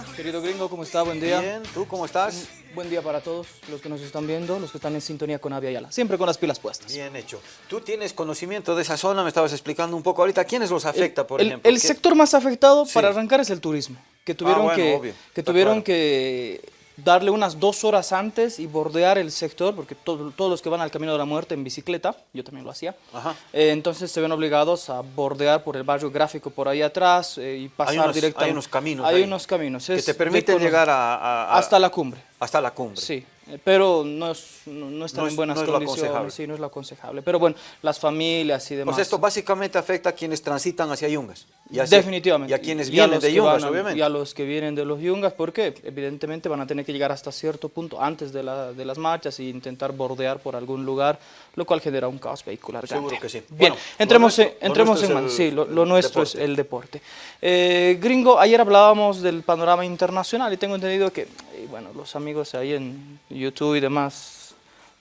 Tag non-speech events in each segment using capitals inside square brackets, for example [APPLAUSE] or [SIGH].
día. Querido gringo, ¿cómo está? Buen día. Bien, ¿tú cómo estás? Buen día para todos los que nos están viendo, los que están en sintonía con Avia Yala. Siempre con las pilas puestas. Bien hecho. Tú tienes conocimiento de esa zona, me estabas explicando un poco ahorita. ¿Quiénes los afecta, por el, ejemplo? El ¿Qué- sector más afectado Sí. para arrancar es el turismo, que tuvieron, bueno, que, obvio, que, tuvieron claro. que darle unas dos horas antes y bordear el sector, porque todo- todos los que van al Camino de la Muerte en bicicleta, yo también lo hacía, Ajá. eh, entonces se ven obligados a bordear por el barrio gráfico por ahí atrás eh, y pasar directamente. hay unos caminos Hay ahí unos caminos. que te permiten llegar a, a- a- hasta la cumbre. Hasta la cumbre. Sí, eh, pero no, es, no, no están No en buenas no condiciones. Sí, no es lo aconsejable. Pero bueno, las familias y demás. Pues esto básicamente afecta a quienes transitan hacia Yungas. Y hacia- Definitivamente. Y a quienes vienen de Yungas, a- obviamente. Y a los que vienen de los Yungas, porque evidentemente van a tener que llegar hasta cierto punto antes de, la- de las marchas e intentar bordear por algún lugar, lo cual genera un caos vehicular. Seguro grande. que sí. Bien, Bueno, entremos, en, entremos en el- Sí, lo, nuestro deporte. es el deporte. Eh, gringo, ayer hablábamos del panorama internacional y tengo entendido que, eh, bueno, los amigos ahí en YouTube y demás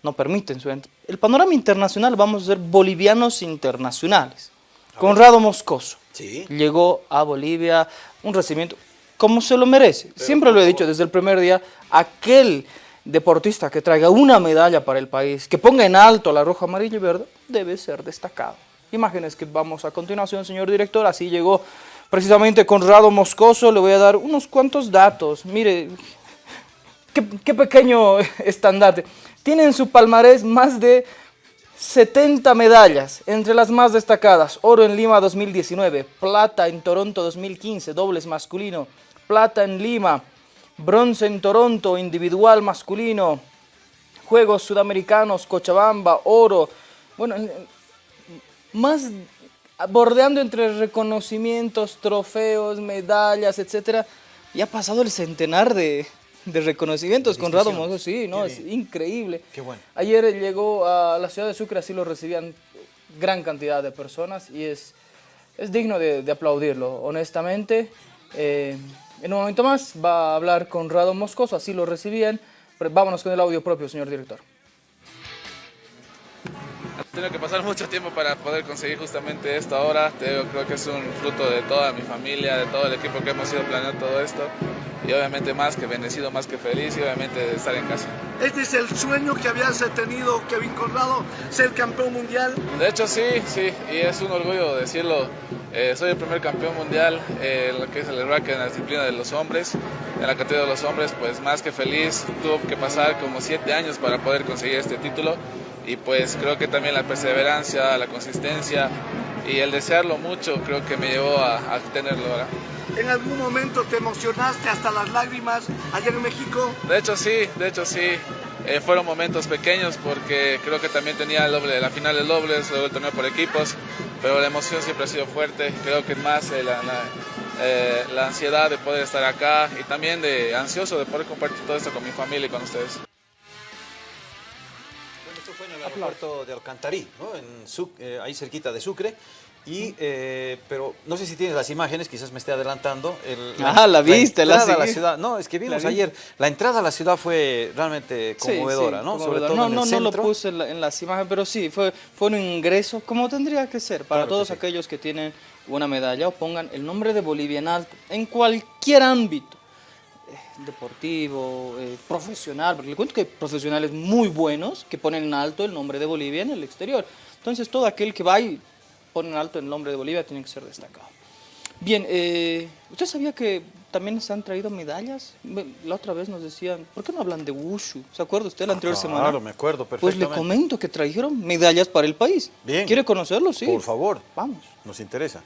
no permiten su El panorama internacional vamos a ser bolivianos internacionales. Conrado Moscoso Sí. llegó a Bolivia, un recibimiento como se lo merece. Siempre lo he dicho desde el primer día, aquel deportista que traiga una medalla para el país, que ponga en alto la roja, amarilla y verde, debe ser destacado. Imágenes que vamos a continuación, señor director, así llegó precisamente Conrado Moscoso, le voy a dar unos cuantos datos. Mire, qué, pequeño [LAUGHS] estandarte. Tiene en su palmarés más de 70 medallas, entre las más destacadas, oro en Lima 2019, plata en Toronto 2015, dobles masculino, plata en Lima, bronce en Toronto, individual masculino, Juegos Sudamericanos, Cochabamba, oro, bueno, en- en- más bordeando entre reconocimientos, trofeos, medallas, etcétera, y ha pasado el centenar de, de reconocimientos. Conrado Mozo, sí, no, es increíble. Qué bueno. Ayer llegó a la ciudad de Sucre, así lo recibían gran cantidad de personas y es, es digno de, de aplaudirlo, honestamente. Eh, en un momento más va a hablar Conrado Moscoso, así lo recibían. Pero vámonos con el audio propio, señor director. He tenido que pasar [LAUGHS] mucho tiempo para poder conseguir justamente esto ahora. Te digo, creo que es un fruto de toda mi familia, de todo el equipo que hemos ido planeando todo esto. Y obviamente más que bendecido, más que feliz y obviamente de estar en casa. Este es el sueño que habías tenido, Kevin Conrado, ser campeón mundial. De hecho sí, sí, y es un orgullo decirlo. Eh, soy el primer campeón mundial eh, en lo que es el rack en la disciplina de los hombres. En la categoría de los hombres, pues más que feliz. Tuvo que pasar como siete años para poder conseguir este título. Y pues creo que también la perseverancia, la consistencia y el desearlo mucho creo que me llevó a, a tenerlo ahora. En algún momento te emocionaste hasta las lágrimas allá en México. De hecho sí, de hecho sí. Eh, fueron momentos pequeños porque creo que también tenía el doble, la final del dobles, luego el torneo por equipos, pero la emoción siempre ha sido fuerte. Creo que más eh, la, la, eh, la ansiedad de poder estar acá y también de ansioso de poder compartir todo esto con mi familia y con ustedes. El aeropuerto de Alcantarí, ¿no? En Suc- eh, ahí cerquita de Sucre. Y, eh, pero no sé si tienes las imágenes, quizás me esté adelantando. el- Ah, la viste, la entrada a la seguí. ciudad. No, es que vimos La vi. ayer, la entrada a la ciudad fue realmente conmovedora, sí, ¿no? conmovedora. Sobre todo no, en el no, no lo puse en, la- en las imágenes, pero sí, fue, fue un ingreso como tendría que ser para Claro que todos sí. aquellos que tienen una medalla o pongan el nombre de Bolivia en alto, en cualquier ámbito, deportivo, eh, profesional, porque le cuento que hay profesionales muy buenos que ponen en alto el nombre de Bolivia en el exterior. Entonces todo aquel que va y pone en alto el nombre de Bolivia tiene que ser destacado. Bien, eh, ¿usted sabía que también se han traído medallas? Me- La otra vez nos decían, ¿por qué no hablan de Wushu? ¿Se acuerda usted la anterior semana? Claro, me acuerdo Pues perfectamente. le comento que trajeron medallas para el país. Bien. ¿Quiere conocerlo? Sí. Por favor, Vamos. nos interesa.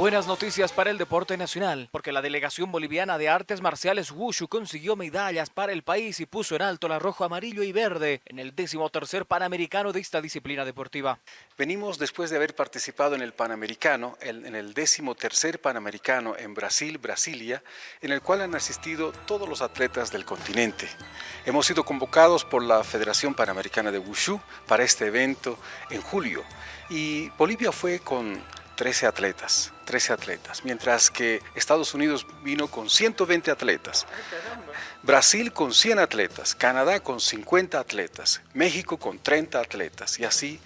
Buenas noticias para el deporte nacional, porque la delegación boliviana de artes marciales Wushu consiguió medallas para el país y puso en alto la rojo, amarillo y verde en el decimotercer Panamericano de esta disciplina deportiva. Venimos después de haber participado en el Panamericano, en el décimo tercer Panamericano en Brasil, Brasilia, en el cual han asistido todos los atletas del continente. Hemos sido convocados por la Federación Panamericana de Wushu para este evento en julio y Bolivia fue con 13 atletas, 13 atletas, mientras que Estados Unidos vino con 120 atletas, Brasil con 100 atletas, Canadá con 50 atletas, México con 30 atletas y así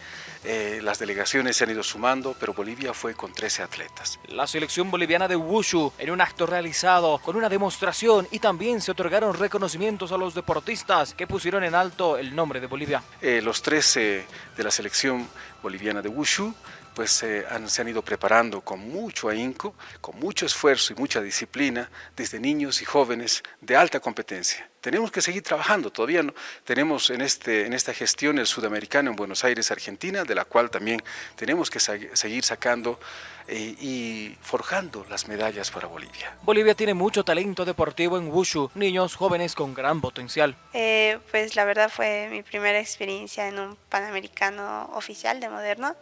eh, las delegaciones se han ido sumando, pero Bolivia fue con 13 atletas. La selección boliviana de Wushu en un acto realizado con una demostración y también se otorgaron reconocimientos a los deportistas que pusieron en alto el nombre de Bolivia. Eh, los 13 de la selección boliviana de Wushu pues eh, han, se han ido preparando con mucho ahínco, con mucho esfuerzo y mucha disciplina, desde niños y jóvenes de alta competencia. Tenemos que seguir trabajando, todavía no. Tenemos en, este, en esta gestión el sudamericano en Buenos Aires, Argentina, de la cual también tenemos que seguir sacando eh, y forjando las medallas para Bolivia. Bolivia tiene mucho talento deportivo en Wushu, niños jóvenes con gran potencial. Eh, pues la verdad fue mi primera experiencia en un Panamericano oficial de Moderno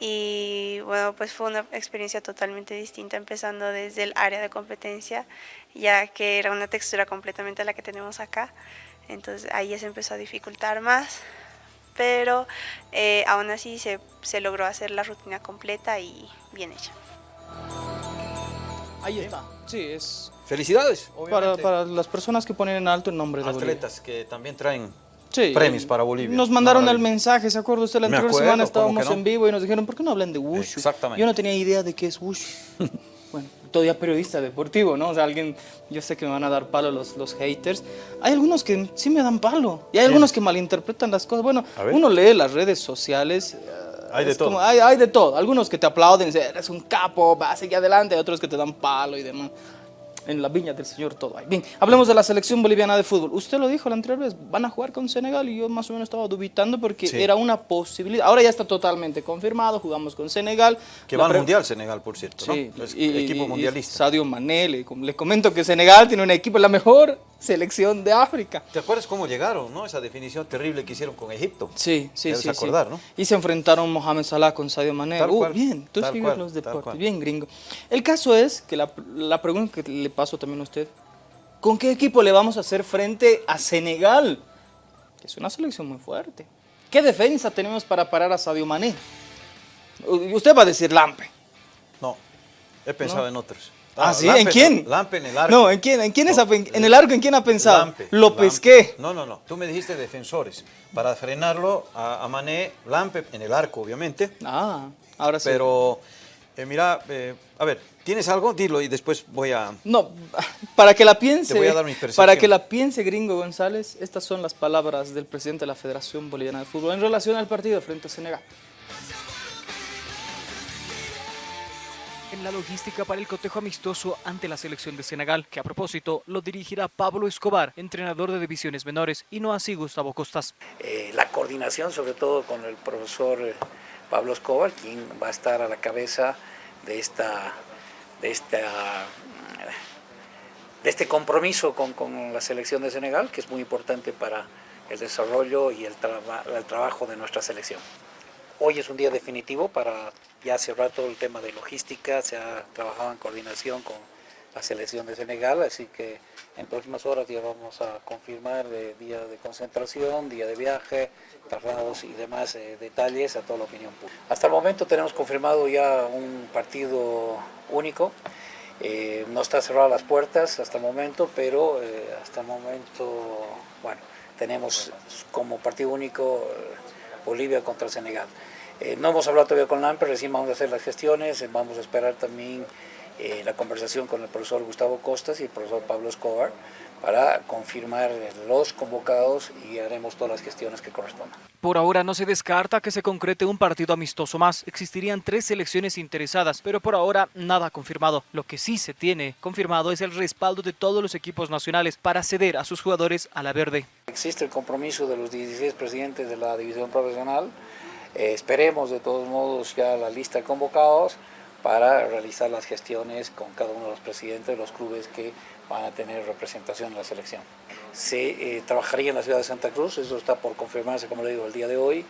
y bueno, pues fue una experiencia totalmente distinta empezando desde el área de competencia, ya que era una textura completamente la que tenemos acá, entonces ahí ya se empezó a dificultar más, pero eh, aún así se, se logró hacer la rutina completa y bien hecha. Ahí está, sí, es Felicidades, para, obviamente. para las personas que ponen en alto el nombre de Bolivia. atletas que también traen Sí, premios para Bolivia. Nos mandaron el Maravilla. mensaje, ¿se acuerda usted? La anterior acuerdo, semana ¿cómo estábamos no? en vivo y nos dijeron, ¿por qué no hablan de Wushu? Exactamente. Yo no tenía idea de qué es Wushu. [LAUGHS] bueno, todavía periodista deportivo, ¿no? O sea, alguien, yo sé que me van a dar palo los, los haters. Hay algunos que sí me dan palo y hay algunos que malinterpretan las cosas. Bueno, uno lee las redes sociales. eh, Hay de todo. como- hay, hay de todo. Algunos que te aplauden, dicen, eres un capo, vas seguir adelante. Hay otros que te dan palo y demás. En la viña del Señor todo hay. Bien, hablemos de la selección boliviana de fútbol. Usted lo dijo la anterior vez, van a jugar con Senegal y yo más o menos estaba dubitando porque Sí. era una posibilidad. Ahora ya está totalmente confirmado, jugamos con Senegal. Que va al Mundial Senegal, por cierto, ¿no? Sí, Es y- equipo y mundialista. Sadio Mané, le, le comento que Senegal tiene un equipo, la mejor selección de África. ¿Te acuerdas cómo llegaron, no? Esa definición terrible que hicieron con Egipto. Sí, sí, Debes sí. sí. acordar, ¿no? Y se enfrentaron Mohamed Salah con Sadio Mané. Tal Uh, cual, bien, tú sigues los deportes, bien gringo. El caso es que la, la pregunta que le paso también a usted, ¿con qué equipo le vamos a hacer frente a Senegal? Que es una selección muy fuerte. ¿Qué defensa tenemos para parar a Sadio Mané? Usted va a decir Lampe. No, he pensado en otros. Ah, ¿sí? ¿En quién? Lampe en el arco. No, ¿en quién? ¿En quién, es No, en el arco en quién ha pensado? Lampe, Lo Lampe. pesqué. No, no, no. Tú me dijiste defensores. Para frenarlo a, a Mané, Lampe en el arco, obviamente. Ah, ahora sí. Pero, eh, mira, eh, a ver, ¿tienes algo? Dilo y después voy a... No, para que la piense, Te voy a dar mi para que la piense Gringo González, estas son las palabras del presidente de la Federación Boliviana de Fútbol en relación al partido frente a Senegal. En la logística para el cotejo amistoso ante la selección de Senegal, que a propósito lo dirigirá Pablo Escobar, entrenador de divisiones menores, y no así Gustavo Costas. eh, la coordinación, sobre todo con el profesor eh, Pablo Escobar, quien va a estar a la cabeza de esta, de de este compromiso con, la selección de Senegal, que es muy importante para el desarrollo y el trabajo de nuestra selección. Hoy es un día definitivo para ya cerrar todo el tema de logística, se ha trabajado en coordinación con la selección de Senegal, así que en próximas horas ya vamos a confirmar eh, día de concentración, día de viaje, traslados y demás eh, detalles a toda la opinión pública. Hasta el momento tenemos confirmado ya un partido único, eh, no está cerrado las puertas hasta el momento, pero hasta el momento, bueno, tenemos como partido único Bolivia contra Senegal. Eh, no hemos hablado todavía con LAMPE, recién vamos a hacer las gestiones, eh, vamos a esperar también eh, la conversación con el profesor Gustavo Costas y el profesor Pablo Escobar para confirmar los convocados y haremos todas las gestiones que correspondan. Por ahora no se descarta que se concrete un partido amistoso más. Existirían tres selecciones interesadas, pero por ahora nada confirmado. Lo que sí se tiene confirmado es el respaldo de todos los equipos nacionales para ceder a sus jugadores a la verde. Existe el compromiso de los 16 presidentes de la división profesional. Eh, esperemos de todos modos ya la lista de convocados para realizar las gestiones con cada uno de los presidentes de los clubes que van a tener representación en la selección. Se eh, trabajaría en la ciudad de Santa Cruz, eso está por confirmarse, como le digo, el día de hoy.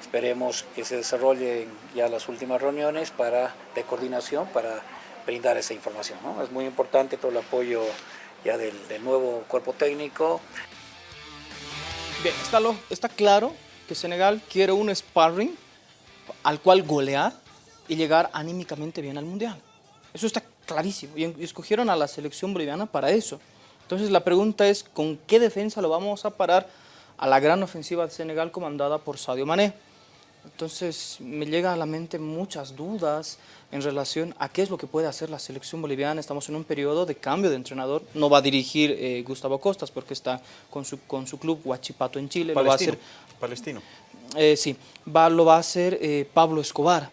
Esperemos que se desarrollen ya las últimas reuniones para, de coordinación para brindar esa información. ¿no? Es muy importante todo el apoyo ya del, del nuevo cuerpo técnico, Bien, está, lo- está claro que Senegal quiere un sparring al cual golear y llegar anímicamente bien al Mundial. Eso está clarísimo. Y escogieron a la selección boliviana para eso. Entonces la pregunta es, ¿con qué defensa lo vamos a parar a la gran ofensiva de Senegal comandada por Sadio Mané? Entonces me llega a la mente muchas dudas en relación a qué es lo que puede hacer la selección boliviana. Estamos en un periodo de cambio de entrenador. No va a dirigir eh, Gustavo Costas porque está con su, con su club Huachipato en Chile. Lo va a Palestino. hacer, Palestino. eh, sí, va, lo va a hacer eh, Pablo Escobar.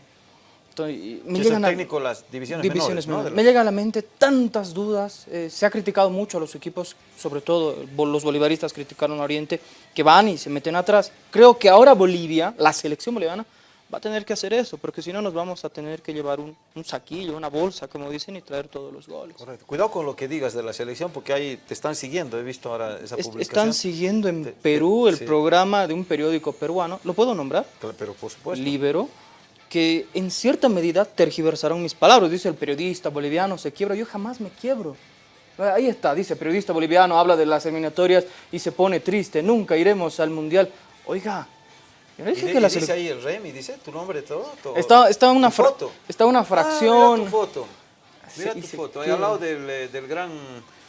Entonces, y me Que es el llegan a- técnico de las divisiones, divisiones menores, ¿no? menores. De Me llega a la mente tantas dudas. eh, se ha criticado mucho a los equipos, sobre todo los bolivaristas criticaron a Oriente, que van y se meten atrás. Creo que ahora Bolivia, la selección boliviana, va a tener que hacer eso, porque si no nos vamos a tener que llevar un, un saquillo, una bolsa, como dicen, y traer todos los goles. Correcto. Cuidado con lo que digas de la selección, porque ahí te están siguiendo. He visto ahora esa Es- publicación. están siguiendo en Te- te- Perú el sí. programa de un periódico peruano, ¿lo puedo nombrar? Pero por supuesto. Libero, que en cierta medida tergiversaron mis palabras. Dice el periodista boliviano se quiebra, yo jamás me quiebro. Ahí está, dice periodista boliviano, habla de las eliminatorias y se pone triste, nunca iremos al mundial. Oiga, yo no Y, dije de- que y la dice ahí el Remy, dice tu nombre, todo. todo. Está, está, una Tu fra- foto. está una Ah, fracción... mira tu foto. Mira Sí, tu foto. Ahí al lado del, eh, del gran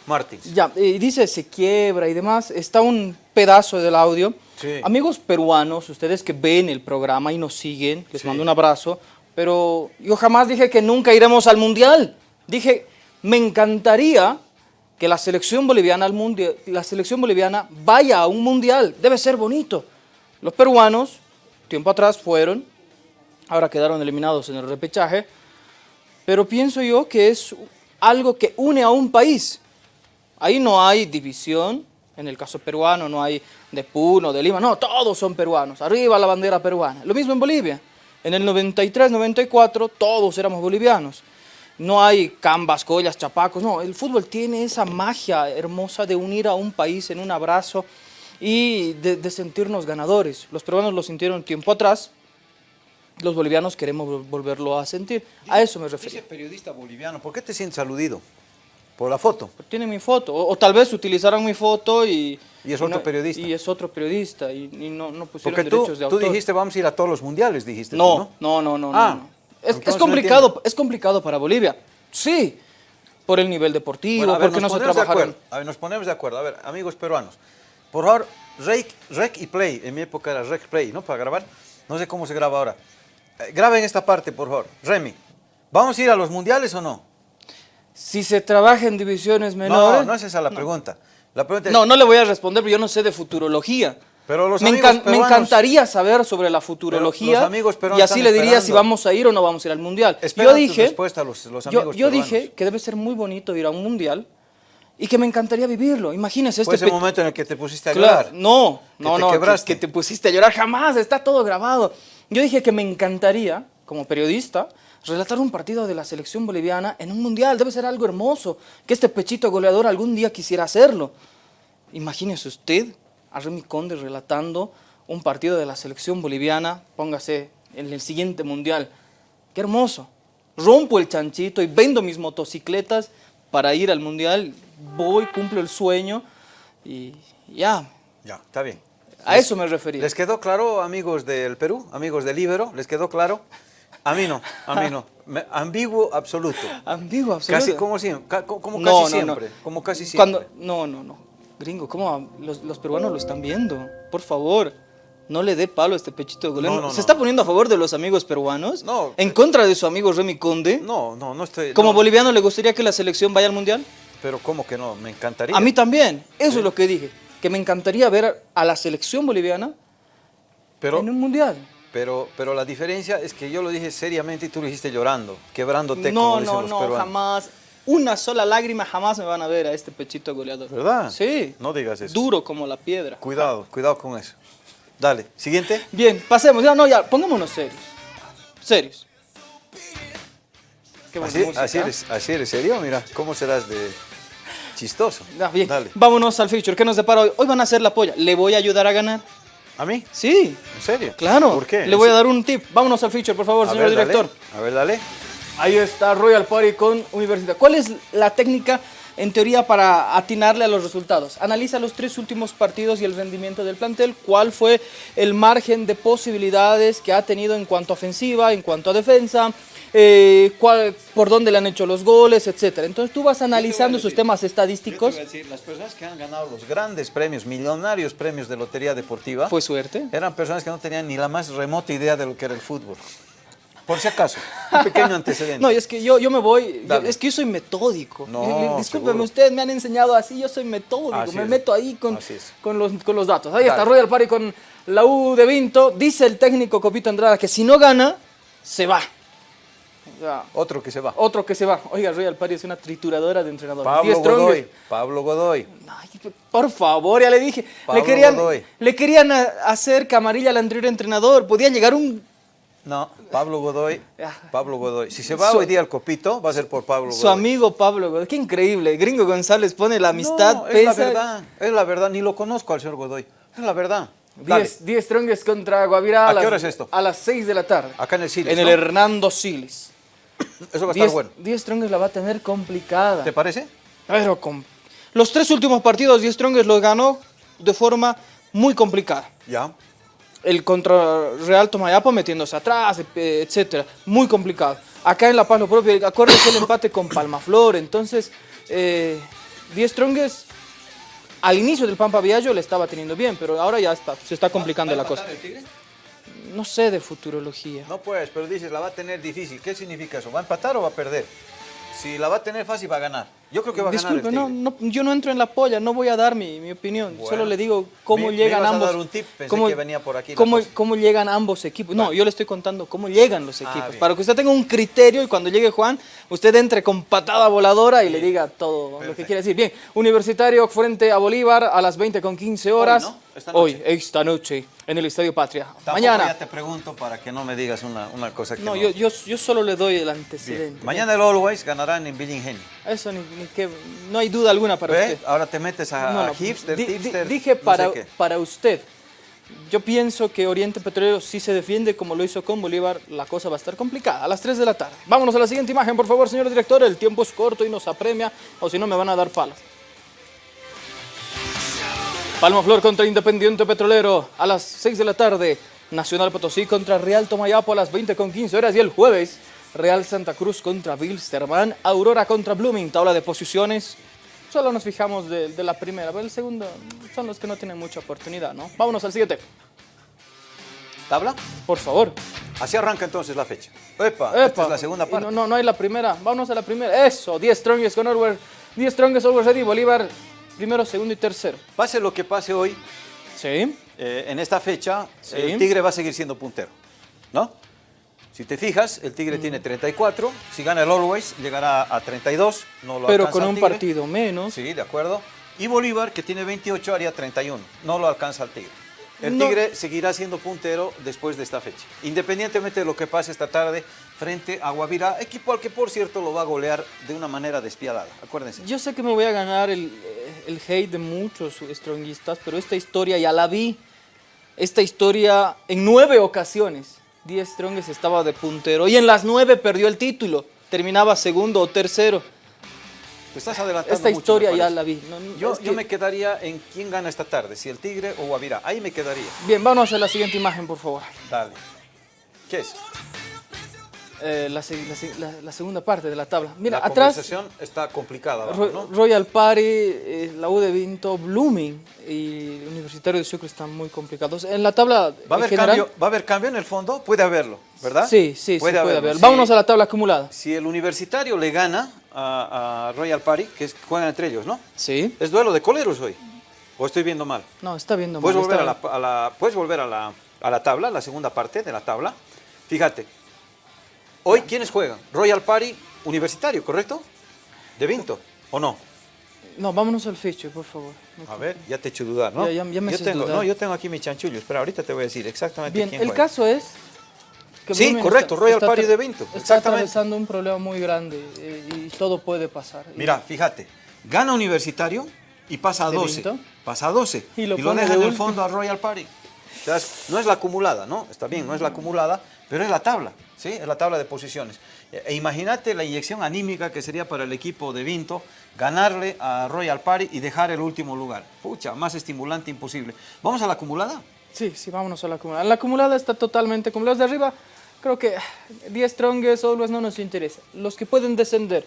Martins. Ya, y dice se quiebra y demás. Está un pedazo del audio. Sí. Amigos peruanos, ustedes que ven el programa y nos siguen, les Sí. mando un abrazo. Pero yo jamás dije que nunca iremos al mundial. Dije, me encantaría que la selección boliviana al mundial, la selección boliviana vaya a un mundial. Debe ser bonito. Los peruanos, tiempo atrás fueron, ahora quedaron eliminados en el repechaje. Pero pienso yo que es algo que une a un país. Ahí no hay división, en el caso peruano no hay de Puno, de Lima, no, todos son peruanos, arriba la bandera peruana. Lo mismo en Bolivia. En el 93, 94 todos éramos bolivianos. No hay cambas, collas, chapacos, no, el fútbol tiene esa magia hermosa de unir a un país en un abrazo y de, de sentirnos ganadores. Los peruanos lo sintieron tiempo atrás, los bolivianos queremos vol- volverlo a sentir. A eso me Dice refería. periodista boliviano, ¿por qué te sientes aludido? Por la foto. Tiene mi foto, o, o tal vez utilizaron mi foto y... Y es otro no- periodista. Y es otro periodista y, y no, no pusieron Porque tú, derechos de tú autor. dijiste vamos a ir a todos los mundiales, dijiste tú, no, ¿no? no, no, no, Ah, no, no. Es, es complicado, es complicado para Bolivia. Sí, por el nivel deportivo, Bueno, a ver, porque no nos se ponemos de trabajaron. acuerdo. A ver, nos ponemos de acuerdo. A ver, amigos peruanos. Por favor, rec, rec y play. En mi época era rec play, ¿no? Para grabar. No sé cómo se graba ahora. Eh, graben esta parte, por favor. Remy, ¿vamos a ir a los mundiales o no? Si se trabaja en divisiones No, menores... no es esa la pregunta. La pregunta es, No, no le voy a responder, porque yo no sé de futurología. Pero los me, amigos encan- me encanciaría saber sobre la futurología los amigos peruanos y así le diría si vamos a ir o no vamos a ir al mundial. Yo dije, respuesta a los- los yo, amigos yo dije que debe ser muy bonito ir a un mundial y que me encantaría vivirlo. Imagínese fue este ese pe- momento en el que te pusiste a Claro, llorar. no, Que no, te no, que, quebraste. que te pusiste a llorar jamás, está todo grabado. Yo dije que me encantaría, como periodista, relatar un partido de la selección boliviana en un mundial. Debe ser algo hermoso, que este pechito goleador algún día quisiera hacerlo. Imagínese usted a Remy Conde relatando un partido de la selección boliviana, póngase en el siguiente mundial. Qué hermoso. Rompo el chanchito y vendo mis motocicletas para ir al mundial. Voy, cumplo el sueño y ya. Ya, está bien. A eso me refería. ¿Les quedó claro, amigos del Perú, amigos del Ibero? ¿Les quedó claro? A mí no, a mí no. Me- ambiguo absoluto. Ambiguo, absoluto. Casi como siempre, como No, casi no, siempre, no. como casi siempre. Cuando, no, no, no. Gringo, ¿cómo? Los, los peruanos lo están viendo. Por favor, no le dé palo a este pechito de golero. No, no, ¿Se no. está poniendo a favor de los amigos peruanos? No. ¿En contra de su amigo Remy Conde? No, no, no estoy... ¿Como no, boliviano le gustaría que la selección vaya al mundial? Pero ¿cómo que no? Me encantaría. A mí también. Eso es lo que dije. Que me encantaría ver a la selección boliviana pero, en un mundial. Pero, pero la diferencia es que yo lo dije seriamente y tú lo dijiste llorando, quebrándote No, como dicen no, los no, peruanos. jamás. Una sola lágrima jamás me van a ver a este pechito goleador. ¿Verdad? Sí. No digas eso. Duro como la piedra. Cuidado, cuidado con eso. Dale, siguiente. Bien, pasemos. Ya, no, ya, pongámonos serios. Serios. Qué Así, música. así, eres, así eres serio, mira, ¿cómo serás de chistoso? Ah, bien. Dale. Vámonos al feature. ¿Qué nos depara hoy? Hoy van a hacer la polla. ¿Le voy a ayudar a ganar? ¿A mí? Sí, ¿En serio? claro. ¿Por qué? Le voy a dar un tip. Vámonos al feature, por favor, A señor ver, dale. director. A ver, dale. Ahí está Royal Party con Universidad. ¿Cuál es la técnica en teoría para atinarle a los resultados. Analiza los tres últimos partidos y el rendimiento del plantel, cuál fue el margen de posibilidades que ha tenido en cuanto a ofensiva, en cuanto a defensa, eh, cuál, por dónde le han hecho los goles, etcétera. Entonces tú vas analizando sus temas estadísticos. Yo te voy a decir, las personas que han ganado los grandes premios, millonarios premios de lotería deportiva, Fue suerte. eran personas que no tenían ni la más remota idea de lo que era el fútbol. Por si acaso, un [LAUGHS] pequeño antecedente. No, y es que yo, yo me voy, yo- es que yo soy metódico. No, Discúlpeme, ustedes me han enseñado así, yo soy metódico, Así me es. meto ahí con, con, los, con los datos. Ahí está. Royal Party con la U de Vinto. Dice el técnico Copito Andrada que si no gana, se va. Otro que se va. otro que se va. Oiga, Royal Party es una trituradora de entrenadores. Pablo. Godoy. Pablo Godoy. Ay, por favor, ya le dije. Pablo Le querían, Godoy. le querían hacer camarilla al anterior entrenador. Podía llegar un No, Pablo Godoy. Pablo Godoy. Si se va Su- hoy día al copito, va a ser por Pablo Godoy. su amigo Pablo Godoy. Qué increíble. Gringo González pone la amistad. No, es la verdad. Es la verdad. Ni lo conozco al señor Godoy. Es la verdad. Dale. 10, 10 Strongest contra Guavirá. ¿A las- qué hora es esto? A las 6 de la tarde. Acá en el Siles, En el. Hernando Siles. Eso va a estar 10, bueno. 10 Strongest la va a tener complicada. ¿Te parece? Pero con... Los tres últimos partidos 10 Strongest los ganó de forma muy complicada. Ya. El contra Real Tomayapo metiéndose atrás, eh, etcétera. Muy complicado. Acá en La Paz lo propio. Acuérdense el empate con Palmaflor. Entonces, eh, 10 Strongest al inicio del Pampa Viallo le estaba teniendo bien, pero ahora ya está, se está complicando la cosa. el tigre? No sé de futurología. No pues, pero dices, la va a tener difícil. ¿Qué significa eso? ¿Va a empatar o va a perder? Si la va a tener fácil, va a ganar. Yo creo que va a Disculpe, ganar no, el tigre. no, yo no entro en la polla, no voy a dar mi, mi opinión. Bueno. Solo le digo cómo Me- me llegan ibas a ambos. dar un tip, pensé cómo, que venía por aquí Cómo, cómo llegan ambos equipos. No, yo le estoy contando cómo llegan los Ah, equipos. para que usted tenga un criterio y cuando llegue Juan, usted entre con patada voladora y le diga todo lo que quiere decir. Bien, Universitario frente a Bolívar a las 20 con 15 horas. ¿no? Esta Hoy, esta noche, en el Estadio Patria. Tampoco Mañana. ya te pregunto para que no me digas una, una cosa que No, no. yo, yo, yo solo le doy el Bien. antecedente. Mañana el Always ganarán en Villa Ingenio. Eso ni, ni que, no hay duda alguna para ¿Ve? usted. Ahora te metes a, No, a hipster, di- di- tipster, dije sé para, para usted. Yo pienso que Oriente Petrolero sí se defiende como lo hizo con Bolívar. La cosa va a estar complicada. A las 3 de la tarde. Vámonos a la siguiente imagen, por favor, señor director. El tiempo es corto y nos apremia, o si no me van a dar palos. Palma Flor contra Independiente Petrolero a las 6 de la tarde. Nacional Potosí contra Real Tomayapo a las 20 con 15 horas. Y el jueves, Real Santa Cruz contra Wilstermann. Aurora contra Blooming. Tabla de posiciones. Solo nos fijamos de, de la primera, pero el segundo son los que no tienen mucha oportunidad, ¿no? Vámonos al siguiente. ¿Tabla? Por favor. Así arranca entonces la fecha. Epa, Epa. esta es la segunda parte. No, no, no hay la primera. Vámonos a la primera. Eso, 10 Strongest con Orwell. 10 Strongest, Orwell Ready, Bolívar. Primero, segundo y tercero. Pase lo que pase hoy, Sí. eh, en esta fecha, Sí. el Tigre va a seguir siendo puntero. ¿No? Si te fijas, el Tigre tiene 34. Si gana el Always, llegará a 32. No lo Pero con un Tigre. partido menos. Sí, de acuerdo. Y Bolívar, que tiene 28, haría 31. No lo alcanza el Tigre. El No. Tigre seguirá siendo puntero después de esta fecha. Independientemente de lo que pase esta tarde frente a Guavirá, equipo al que por cierto lo va a golear de una manera despiadada. Acuérdense. Yo sé que me voy a ganar el, el hate de muchos stronguistas, pero esta historia ya la vi. Esta historia en nueve ocasiones. 10 Strongest estaba de puntero y en las nueve perdió el título. Terminaba segundo o tercero. Te estás adelantando Esta mucho, historia ya la vi. No, no, Yo, es yo me quedaría en quién gana esta tarde, si el Tigre o Guavirá. Ahí me quedaría. Bien, vámonos a la siguiente imagen, por favor. Dale. ¿Qué es? Eh, la, se- la se- la- la segunda parte de la tabla. Mira, la atrás conversación está complicada. abajo. Royal Party, eh, la U de Vinto, Blooming y Universitario de Sucre están muy complicados. En la tabla ¿Va a, haber general, cambio, ¿Va a haber cambio en el fondo? Puede haberlo, ¿verdad? Sí, sí, sí, puede haberlo. haber. Si- Vámonos a la tabla acumulada. Si el universitario le gana a, a Royal Party, que es, juegan entre ellos, ¿no? Sí. ¿Es duelo de coleros hoy? ¿O estoy viendo mal? No, está viendo Puedes mal, volver, a la, a la- puedes volver a la, a la tabla, la segunda parte de la tabla. Fíjate, hoy ¿quiénes juegan? Royal Party Universitario, ¿correcto? De Vinto, ¿o no? No, vámonos al feature, por favor. A ver, ya te he hecho dudar, ¿no? Ya- ya- ya me yo tengo, dudar. No, yo tengo aquí mi chanchullo. Espera, ahorita te voy a decir exactamente Bien, quién el juega. caso es que Sí, correcto, Royal Party tra- de Vinto, Está exactamente. atravesando un problema muy grande eh, y todo puede pasar. Y- Mira, fíjate, gana Universitario y pasa a ¿De 12. Vinto? Pasa a 12 Y y lo lo, pone deja de en el fondo a Royal Party. O sea, no es la acumulada, ¿no? Está bien, no es la acumulada, pero es la tabla, ¿sí? Es la tabla de posiciones. E imagínate la inyección anímica que sería para el equipo de Vinto ganarle a Royal Party y dejar el último lugar. Pucha, más estimulante imposible. ¿Vamos a la acumulada? Sí, sí, vámonos a la acumulada. La acumulada está totalmente los de arriba. Creo que 10 Strongest, Always no nos interesa. Los que pueden descender,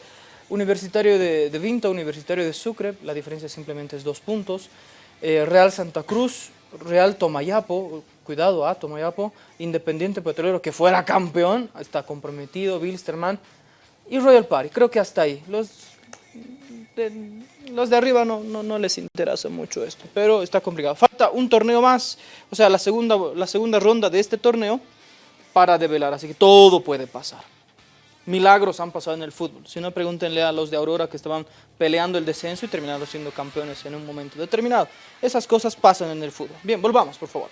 Universitario de, de Vinto, Universitario de Sucre, la diferencia simplemente es dos puntos. Eh, Real Santa Cruz, Real Tomayapo, cuidado a Tomayapo, Independiente Petrolero que fuera campeón, está comprometido, Bilsterman y Royal Party. Creo que hasta ahí. Los de, los de arriba no, no, no, les interesa mucho esto, pero está complicado. Falta un torneo más, o sea, la segunda, la segunda ronda de este torneo para develar, así que todo puede pasar. Milagros han pasado en el fútbol. Si no, pregúntenle a los de Aurora que estaban peleando el descenso y terminaron siendo campeones en un momento determinado. Esas cosas pasan en el fútbol. Bien, volvamos, por favor.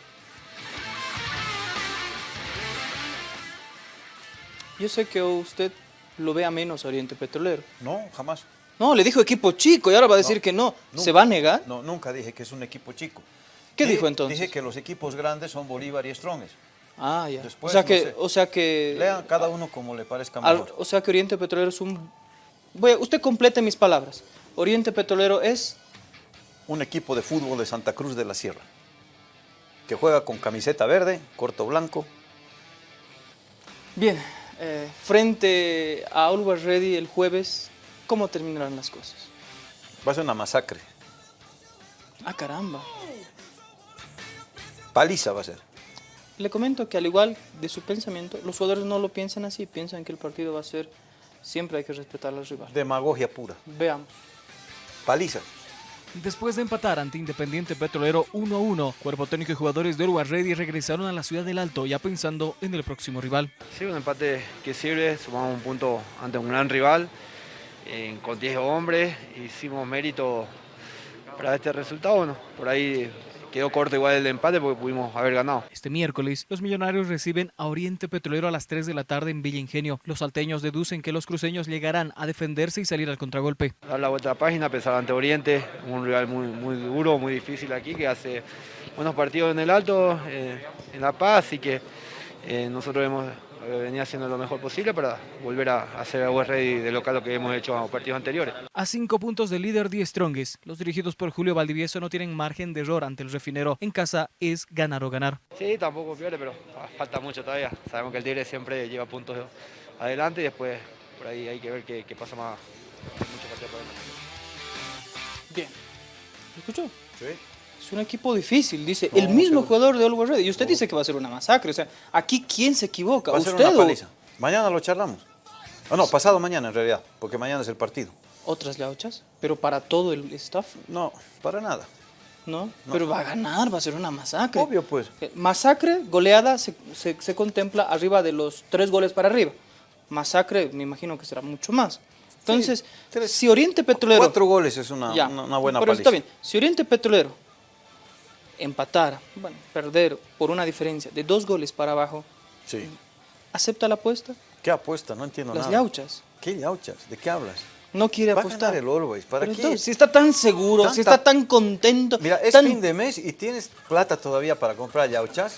Yo sé que usted lo vea menos Oriente Petrolero. No, jamás. No, le dijo equipo chico y ahora va a decir no, que no. Nunca, ¿Se va a negar? No, nunca dije que es un equipo chico. ¿Qué dije, dijo entonces? Dije que los equipos grandes son Bolívar y Strongest. Ah, ya. Después, o, sea no que, sé. o sea que... Lean cada uno como le parezca al- mejor. o sea que Oriente Petrolero es un... Voy a- usted complete mis palabras. Oriente Petrolero es... Un equipo de fútbol de Santa Cruz de la Sierra. Que juega con camiseta verde, corto blanco. Bien, eh, frente a Always Ready el jueves, ¿cómo terminarán las cosas? Va a ser una masacre. Ah, caramba. Paliza va a ser. Le comento que al igual de su pensamiento, los jugadores no lo piensan así, piensan que el partido va a ser... Siempre hay que respetar al rival. Demagogia pura. Veamos. Paliza. Después de empatar ante Independiente Petrolero 1-1, cuerpo técnico y jugadores de Uruguay Ready regresaron a la ciudad del Alto ya pensando en el próximo rival. Sí, un empate que sirve, sumamos un punto ante un gran rival, eh, con 10 hombres, hicimos mérito para este resultado, bueno, por ahí quedó corto igual el empate porque pudimos haber ganado. Este miércoles, los millonarios reciben a Oriente Petrolero a las 3 de la tarde en Villa Ingenio. Los salteños deducen que los cruceños llegarán a defenderse y salir al contragolpe. Dar la vuelta a la página, pensar ante Oriente, un rival muy, muy duro, muy difícil aquí, que hace buenos partidos en el Alto, eh, en La Paz, y que eh, nosotros hemos venido haciendo lo mejor posible para volver a hacer a West Ready de local lo que hemos hecho en los partidos anteriores. A cinco puntos del líder Die Strongest, los dirigidos por Julio Valdivieso no tienen margen de error ante el refinero. En casa es ganar o ganar. Sí, tampoco pierde, pero falta mucho todavía. Sabemos que el Tigre siempre lleva puntos adelante y después por ahí hay que ver qué, qué pasa más. Mucho partido por delante. Bien. ¿Lo escuchó? Sí. Es un equipo difícil, dice No, el mismo seguro. jugador de Always Ready. Y usted dice que va a ser una masacre. O sea, aquí ¿quién se equivoca? Va a ser ¿Usted una o paliza. Mañana lo charlamos. Ah, no, pasado mañana en realidad, porque mañana es el partido. otras gauchas? Pero para todo el staff, No, para nada. ¿no? Pero va a ganar, va a ser una masacre. Obvio, pues. Eh, Masacre, goleada, se, se- se contempla arriba de los tres goles para arriba. Masacre, me imagino que será mucho más. Entonces, tres- si Oriente Petrolero... Cuatro goles es una, Ya, una, una buena pero paliza. está bien. Si Oriente Petrolero empatara, bueno, perder por una diferencia de dos goles para abajo, Sí. ¿acepta la apuesta? ¿Qué apuesta? No entiendo Las nada. yauchas. ¿Qué yauchas? ¿De qué hablas? No quiere Va a apostar. ganar el Always. ¿Para Pero qué? entonces, si está tan seguro, si está tan contento, Mira, es tan- fin de mes y tienes plata todavía para comprar yauchas.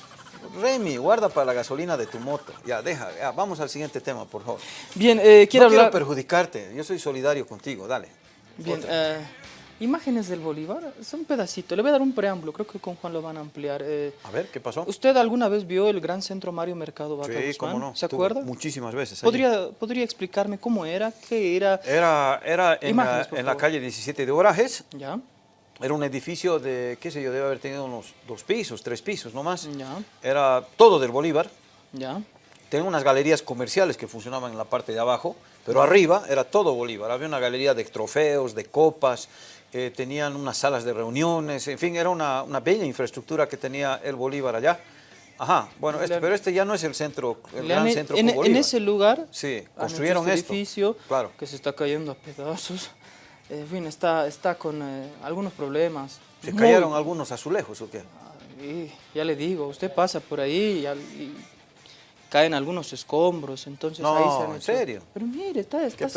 Remy, guarda para la gasolina de tu moto. Ya, deja. ya, vamos al siguiente tema, por favor. Bien, eh, quiero no quiero perjudicarte. Yo soy solidario contigo. Dale. Bien, eh, imágenes del Bolívar, es un pedacito. Le voy a dar un preámbulo, creo que con Juan lo van a ampliar. Eh, A ver, ¿qué pasó? ¿Usted alguna vez vio el gran centro Mario Mercado Vaca Sí, cómo no. ¿Se acuerda? Muchísimas veces. allí. ¿Podría, ¿Podría explicarme cómo era? ¿Qué era? Era, era en, Imágenes, la, en calle 17 de Orajes. ¿Ya? Era un edificio de, qué sé yo, debe haber tenido unos dos pisos, tres pisos, no más. Ya. Era todo del Bolívar. ¿Ya? Tenía unas galerías comerciales que funcionaban en la parte de abajo, pero arriba era todo Bolívar. Había una galería de trofeos, de copas, eh, tenían unas salas de reuniones, en fin, era una, una bella infraestructura que tenía el Bolívar allá. Ajá, bueno, este- pero este ya no es el centro, el gran centro en, con en ese lugar Sí, han construyeron este esto. edificio Claro. que se está cayendo a pedazos. [LAUGHS] En fin, está, está con eh, algunos problemas. ¿Se Muy- cayeron algunos azulejos o qué? Ay, ya le digo, usted pasa por ahí y, caen algunos escombros, entonces No, ahí se han ¿en hecho- serio? Pero mire, está, está Qué así.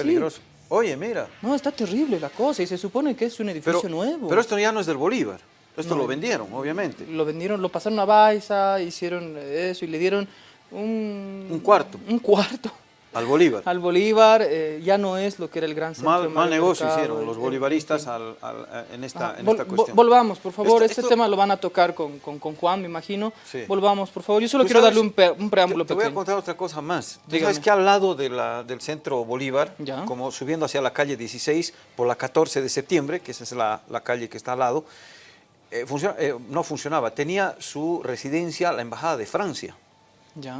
Oye, mira, No, está terrible la cosa y se supone que es un edificio pero, nuevo. pero esto ya no es del Bolívar. Esto No. lo vendieron, obviamente. Lo vendieron, lo pasaron a Baiza, hicieron eso y le dieron un... Un cuarto. Un cuarto. Al Bolívar. al Bolívar, eh, ya no es lo que era el gran centro. Mal, mal negocio Mercado, hicieron los bolivaristas al- al- en, esta, Ajá. en Vol- esta cuestión. volvamos, por favor, Esto- este esto- tema lo van a tocar con, con, con Juan, me imagino. Sí. Volvamos, por favor. Yo solo quiero sabes- darle un, preámbulo Te, te voy a contar otra cosa más. Tú sabes que al lado de la- del centro Bolívar, Ya. como subiendo hacia la calle 16 por la 14 de septiembre, que esa es la, la calle que está al lado, eh, funciona- eh, no funcionaba. Tenía su residencia la Embajada de Francia.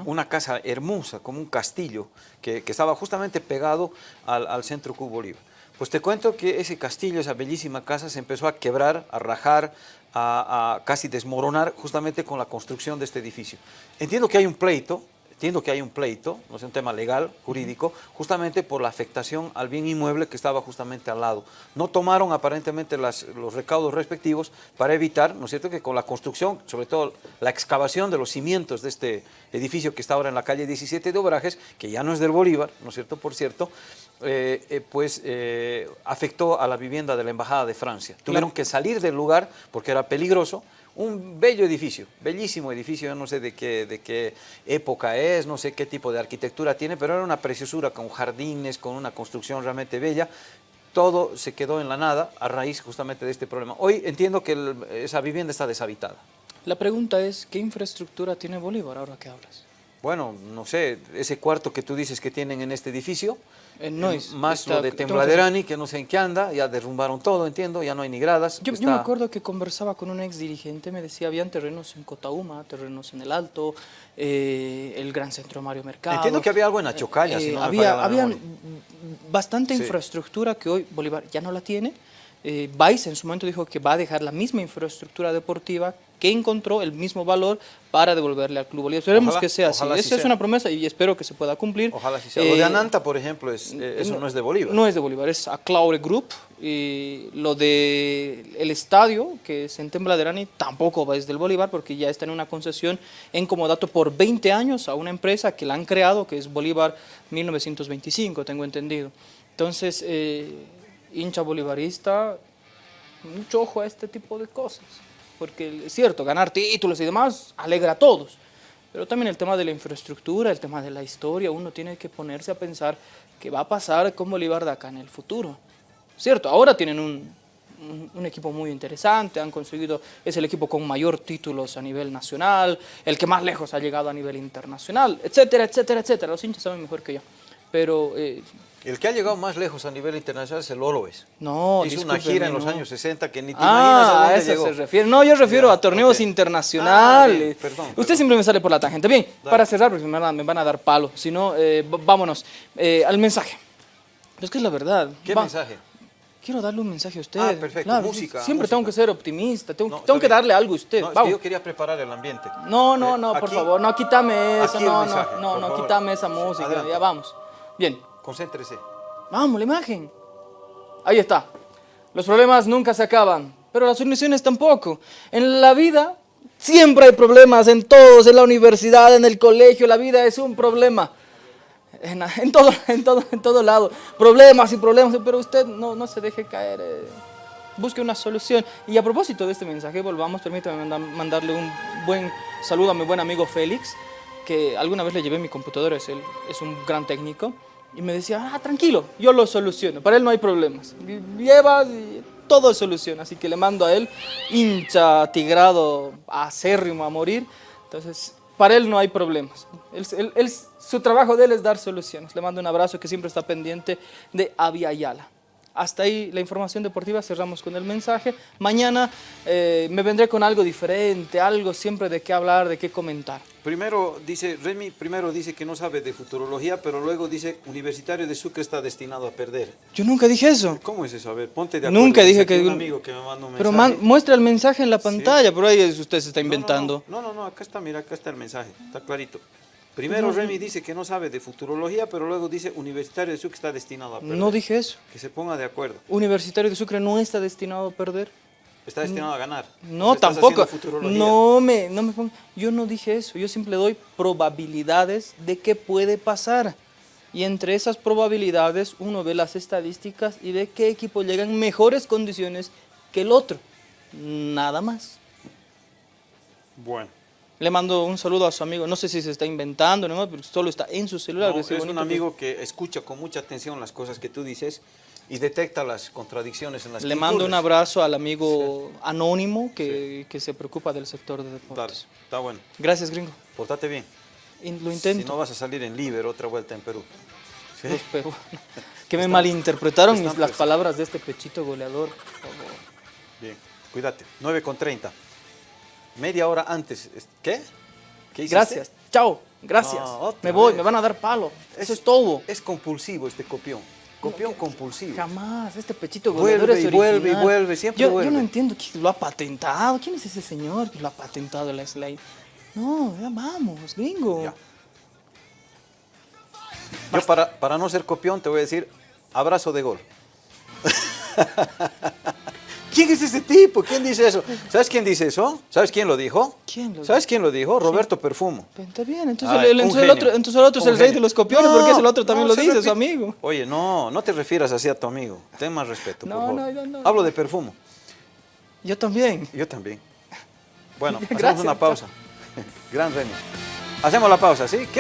Una casa hermosa, como un castillo, que, estaba justamente pegado al, centro Club Bolívar. Pues te cuento que ese castillo, esa bellísima casa, se empezó a quebrar, a rajar, a casi desmoronar justamente con la construcción de este edificio. Entiendo que hay un pleito, entiendo que hay un pleito, no es un tema legal, jurídico, justamente por la afectación al bien inmueble que estaba justamente al lado. No tomaron aparentemente las- los recaudos respectivos para evitar, ¿no es cierto?, que con la construcción, sobre todo la excavación de los cimientos de este edificio que está ahora en la calle 17 de Obrajes, que ya no es del Bolívar, ¿no es cierto?, por cierto, eh, eh, pues eh, afectó a la vivienda de la Embajada de Francia. Tuvieron que salir del lugar porque era peligroso. Un bello edificio, bellísimo edificio, no sé de qué, de qué época es, no sé qué tipo de arquitectura tiene, pero era una preciosura con jardines, con una construcción realmente bella. Todo se quedó en la nada a raíz justamente de este problema. Hoy entiendo que esa vivienda está deshabitada. La pregunta es, ¿qué infraestructura tiene Bolívar ahora que hablas? Bueno, no sé, ese cuarto que tú dices que tienen en este edificio, Eh, no eh, es- más está- lo de Tembladerani, que no sé en qué anda, ya derrumbaron todo, entiendo, ya no hay ni gradas. Yo, yo me acuerdo que conversaba con un ex dirigente, me decía, habían terrenos en Cotauma, terrenos en el Alto, eh, el Gran Centro Mario Mercado. Entiendo que había algo en Achocalla, si no me había, bastante Sí. infraestructura que hoy Bolívar ya no la tiene. Eh, Vice en su momento dijo que va a dejar la misma infraestructura deportiva que encontró el mismo valor para devolverle al Club Bolívar. Esperemos Ojalá- que sea así. Esa es sea. una promesa y espero que se pueda cumplir. Ojalá sí sea. Lo de Eh, Ananta, por ejemplo, es, eh, eso no, es de Bolívar. no es de Bolívar, es a Claure Group. Y lo de el estadio, que es en Tembladerani, tampoco es del Bolívar porque ya está en una concesión en comodato por 20 años a una empresa que la han creado, que es Bolívar 1925, tengo entendido. Entonces, eh, hincha bolivarista, mucho ojo a este tipo de cosas. Porque es cierto, ganar títulos y demás alegra a todos. Pero también el tema de la infraestructura, el tema de la historia, uno tiene que ponerse a pensar qué va a pasar con Bolívar de acá en el futuro. Cierto, ahora tienen un, equipo muy interesante, han conseguido, es el equipo con mayor títulos a nivel nacional, el que más lejos ha llegado a nivel internacional, etcétera, etcétera, etcétera. Los hinchas saben mejor que yo. Pero eh, El que ha llegado más lejos a nivel internacional es el Oroes. no, Hizo una gira en los no. años 60 que ni te imaginas a Ah, a dónde eso llegó. se refiere. No, yo refiero Ya, a torneos ok. internacionales. Ah, perdón, Usted perdón. siempre me sale por la tangente. Bien, para cerrar, porque me van a, me van a dar palo. Si no, eh, vámonos eh, al mensaje. Pero es que es la verdad. ¿Qué Va- mensaje? Quiero darle un mensaje a usted. Ah, perfecto, Claro, música, Siempre música. tengo que ser optimista. Tengo, No, tengo que darle algo a usted. No, es que yo quería preparar el ambiente. No, no, Eh, no, por aquí- favor, no, quítame eso, no, mensaje, no, no, no, quítame esa música, Adelante. ya vamos. Bien, Concéntrese. Vamos, la imagen. Ahí está. Los problemas nunca se acaban, pero las soluciones tampoco. En la vida siempre hay problemas, en todos, en la universidad, en el colegio, la vida es un problema. En, en todo, [LAUGHS] en, todo, en todo lado. Problemas y problemas, pero usted no, no se deje caer. eh, Busque una solución. Y a propósito de este mensaje, volvamos, permítame manda- mandarle un buen saludo a mi buen amigo Félix, que alguna vez le llevé mi computadora, es, él, es un gran técnico, y me decía, ah, tranquilo, yo lo soluciono, para él no hay problemas. Y todo es solución, así que le mando a él, hincha, tigrado, acérrimo a morir, entonces para él no hay problemas. Él- su trabajo de él es dar soluciones. Le mando un abrazo que siempre está pendiente de Avia Ayala. Hasta ahí la información deportiva, cerramos con el mensaje. Mañana eh, me vendré con algo diferente, algo siempre de qué hablar, de qué comentar. Primero dice, Remy primero dice que no sabe de futurología, pero luego dice Universitario de Sucre está destinado a perder. Yo nunca dije eso. ¿Cómo es eso? A ver, ponte de acuerdo. Nunca dije que... Un amigo que me manda un Pero man- muestra el mensaje en la pantalla, por ahí usted se está inventando. No, no, no, acá está, mira, acá está el mensaje, está clarito. Primero Remy dice que no sabe de futurología, pero luego dice Universitario de Sucre está destinado a perder. No dije eso. Que se ponga de acuerdo. Universitario de Sucre no está destinado a perder. Está destinado a ganar. No, tampoco. No me, no me ponga- Yo no dije eso. Yo simple doy probabilidades de qué puede pasar. Y entre esas probabilidades uno ve las estadísticas y ve qué equipo llega en mejores condiciones que el otro. Nada más. Bueno, Le mando un saludo a su amigo, no sé si se está inventando, ¿no? pero solo está en su celular. No, es sí un amigo que escucha con mucha atención las cosas que tú dices y detecta las contradicciones en las Le que mando un abrazo al amigo anónimo que, que se preocupa del sector de deportes. está bueno. Gracias, gringo. Portate bien. Lo intento. Si no vas a salir en Liber otra vuelta en Perú. ¿Sí? [LAUGHS] Que me malinterpretaron están mis- las pres- palabras de este pechito goleador. Bien, cuídate. 9 con 30. Media hora antes. ¿Qué? ¿Qué hiciste? Gracias. Chao. Gracias. No, otra me voy, vez. me van a dar palo. Eso es todo. Es compulsivo este copión. Copión compulsivo. Jamás. Este pechito Vuelve goleador es y vuelve y original. vuelve, siempre yo, vuelve. Yo no entiendo quién lo ha patentado. ¿Quién es ese señor que lo ha patentado la Slade? No, ya vamos, gringo. Ya. Yo para, para no ser copión te voy a decir abrazo de gol. [LAUGHS] ¿Quién es ese tipo? ¿Quién dice eso? ¿Sabes quién dice eso? ¿Sabes quién lo dijo? ¿Quién lo ¿Sabes quién lo dijo? Roberto Perfumo. Está bien, entonces, Ay, el, entonces otro, entonces el otro es el rey de los copiones, No, porque es el otro también no, lo dice, su amigo. Oye, no, no te refieras así a tu amigo. Ten más respeto, por No, favor. no, no, no. Hablo de perfumo. Yo también. Yo también. Bueno, [LAUGHS] hacemos Gracias. una pausa. [LAUGHS] Gran Remy. Hacemos la pausa, ¿sí? ¿Qué